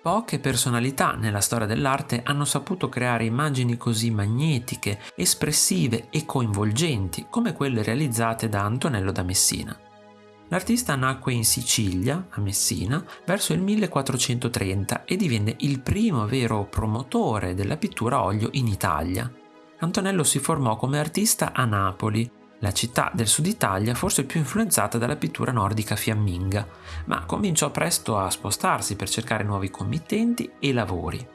Poche personalità nella storia dell'arte hanno saputo creare immagini così magnetiche, espressive e coinvolgenti come quelle realizzate da Antonello da Messina. L'artista nacque in Sicilia, a Messina, verso il 1430 e divenne il primo vero promotore della pittura a olio in Italia. Antonello si formò come artista a Napoli, la città del sud Italia forse più influenzata dalla pittura nordica fiamminga, ma cominciò presto a spostarsi per cercare nuovi committenti e lavori.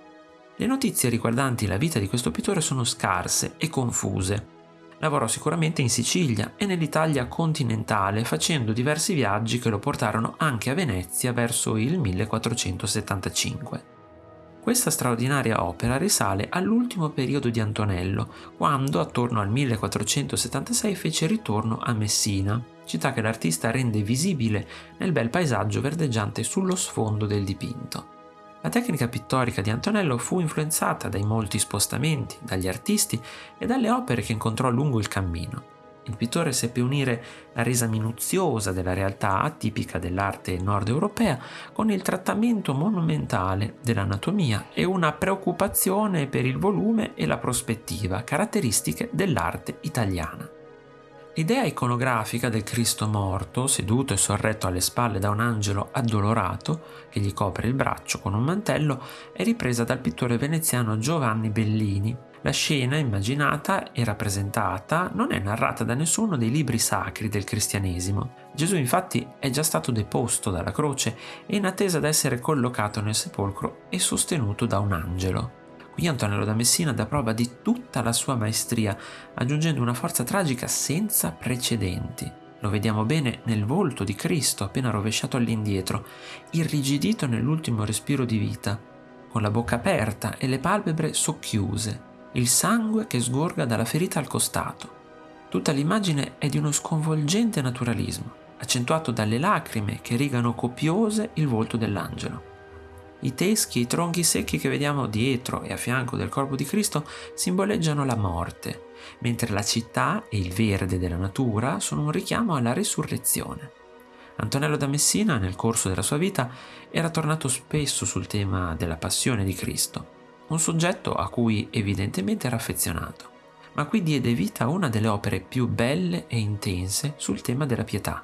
Le notizie riguardanti la vita di questo pittore sono scarse e confuse. Lavorò sicuramente in Sicilia e nell'Italia continentale facendo diversi viaggi che lo portarono anche a Venezia verso il 1475. Questa straordinaria opera risale all'ultimo periodo di Antonello, quando attorno al 1476 fece ritorno a Messina, città che l'artista rende visibile nel bel paesaggio verdeggiante sullo sfondo del dipinto. La tecnica pittorica di Antonello fu influenzata dai molti spostamenti, dagli artisti e dalle opere che incontrò lungo il cammino. Il pittore seppe unire la resa minuziosa della realtà tipica dell'arte nord europea con il trattamento monumentale dell'anatomia e una preoccupazione per il volume e la prospettiva, caratteristiche dell'arte italiana. L'idea iconografica del Cristo morto, seduto e sorretto alle spalle da un angelo addolorato che gli copre il braccio con un mantello, è ripresa dal pittore veneziano Giovanni Bellini la scena immaginata e rappresentata non è narrata da nessuno dei libri sacri del cristianesimo. Gesù infatti è già stato deposto dalla croce e in attesa d'essere collocato nel sepolcro e sostenuto da un angelo. Qui Antonello da Messina dà prova di tutta la sua maestria, aggiungendo una forza tragica senza precedenti. Lo vediamo bene nel volto di Cristo appena rovesciato all'indietro, irrigidito nell'ultimo respiro di vita, con la bocca aperta e le palpebre socchiuse, il sangue che sgorga dalla ferita al costato. Tutta l'immagine è di uno sconvolgente naturalismo, accentuato dalle lacrime che rigano copiose il volto dell'angelo. I teschi e i tronchi secchi che vediamo dietro e a fianco del corpo di Cristo simboleggiano la morte, mentre la città e il verde della natura sono un richiamo alla resurrezione. Antonello da Messina, nel corso della sua vita, era tornato spesso sul tema della passione di Cristo un soggetto a cui evidentemente era affezionato, ma qui diede vita a una delle opere più belle e intense sul tema della pietà.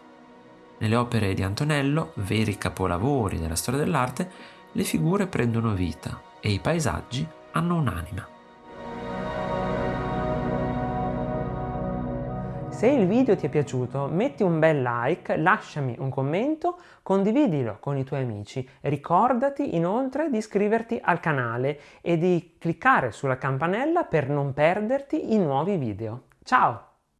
Nelle opere di Antonello, veri capolavori della storia dell'arte, le figure prendono vita e i paesaggi hanno un'anima. Se il video ti è piaciuto metti un bel like, lasciami un commento, condividilo con i tuoi amici. Ricordati inoltre di iscriverti al canale e di cliccare sulla campanella per non perderti i nuovi video. Ciao!